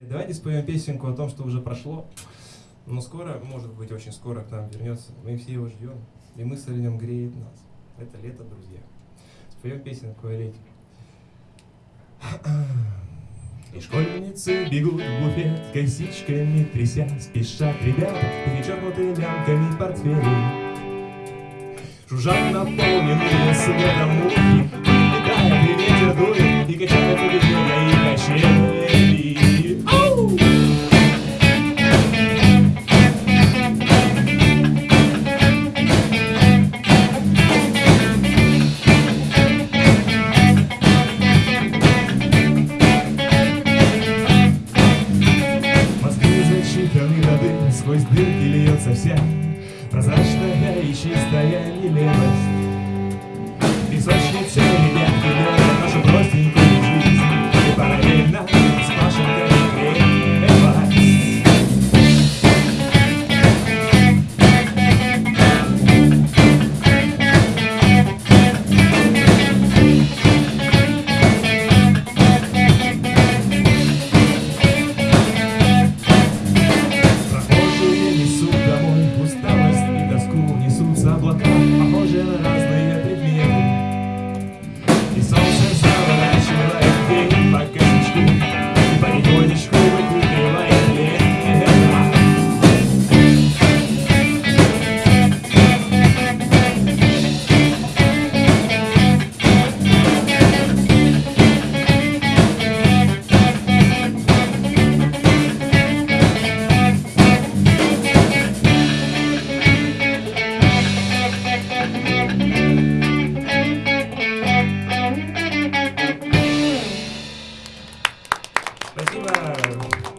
Давайте споем песенку о том, что уже прошло. Но скоро, может быть, очень скоро к нам вернется. Мы все его ждем. И мысль о нем греет нас. Это лето, друзья. Споем песенку о лете. И школьницы бегут в буфет, косичками тряся, спешат ребята, перечеркнуты лямками портфелей. Жужжат наполненные светом мухи, сквозь дырки льется вся Прозрачная и чистая нелепость. Песочница Reciban.